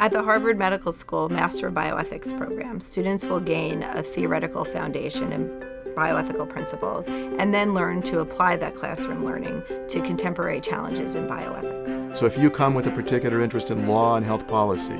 At the Harvard Medical School Master of Bioethics program, students will gain a theoretical foundation in bioethical principles and then learn to apply that classroom learning to contemporary challenges in bioethics. So if you come with a particular interest in law and health policy,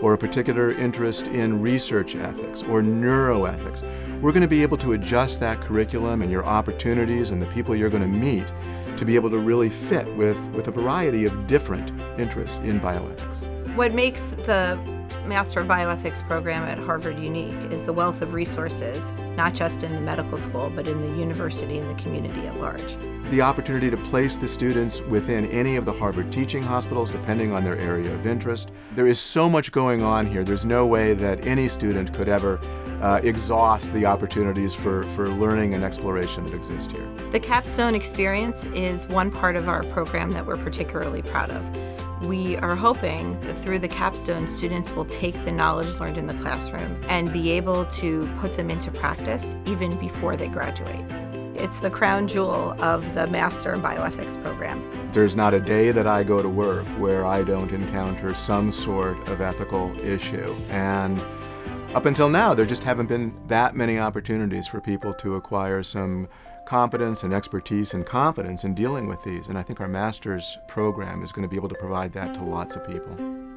or a particular interest in research ethics or neuroethics, we're going to be able to adjust that curriculum and your opportunities and the people you're going to meet to be able to really fit with, with a variety of different interests in bioethics. What makes the Master of Bioethics program at Harvard unique is the wealth of resources, not just in the medical school, but in the university and the community at large. The opportunity to place the students within any of the Harvard teaching hospitals, depending on their area of interest. There is so much going on here, there's no way that any student could ever uh, exhaust the opportunities for, for learning and exploration that exist here. The capstone experience is one part of our program that we're particularly proud of. We are hoping that through the capstone, students will take the knowledge learned in the classroom and be able to put them into practice even before they graduate. It's the crown jewel of the Master in Bioethics program. There's not a day that I go to work where I don't encounter some sort of ethical issue. And up until now, there just haven't been that many opportunities for people to acquire some competence and expertise and confidence in dealing with these. And I think our master's program is going to be able to provide that to lots of people.